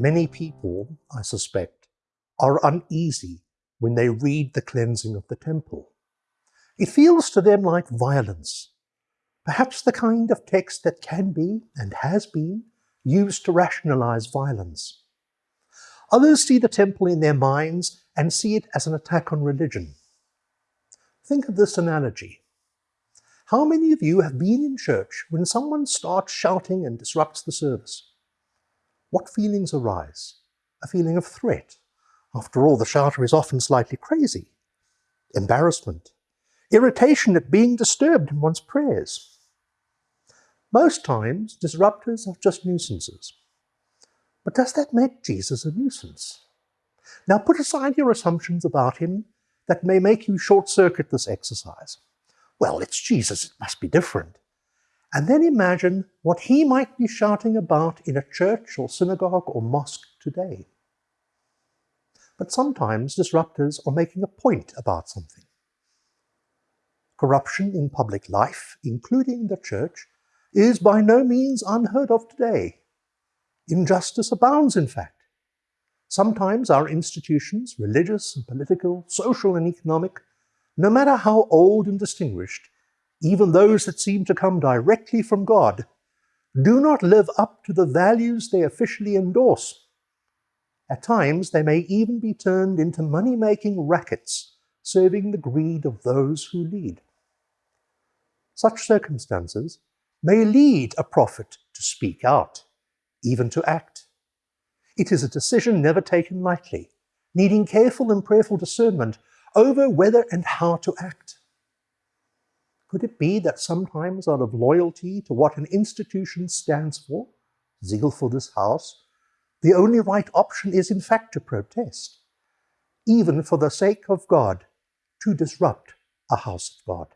Many people, I suspect, are uneasy when they read the cleansing of the temple. It feels to them like violence, perhaps the kind of text that can be, and has been, used to rationalize violence. Others see the temple in their minds and see it as an attack on religion. Think of this analogy. How many of you have been in church when someone starts shouting and disrupts the service? What feelings arise? A feeling of threat. After all, the shouter is often slightly crazy. Embarrassment. Irritation at being disturbed in one's prayers. Most times, disruptors are just nuisances. But does that make Jesus a nuisance? Now put aside your assumptions about him that may make you short-circuit this exercise. Well, it's Jesus, it must be different. And then imagine what he might be shouting about in a church or synagogue or mosque today. But sometimes disruptors are making a point about something. Corruption in public life, including the church, is by no means unheard of today. Injustice abounds, in fact. Sometimes our institutions, religious and political, social and economic, no matter how old and distinguished, even those that seem to come directly from God, do not live up to the values they officially endorse. At times, they may even be turned into money-making rackets, serving the greed of those who lead. Such circumstances may lead a prophet to speak out, even to act. It is a decision never taken lightly, needing careful and prayerful discernment over whether and how to act. Could it be that sometimes out of loyalty to what an institution stands for, zeal for this house, the only right option is in fact to protest, even for the sake of God, to disrupt a house of God?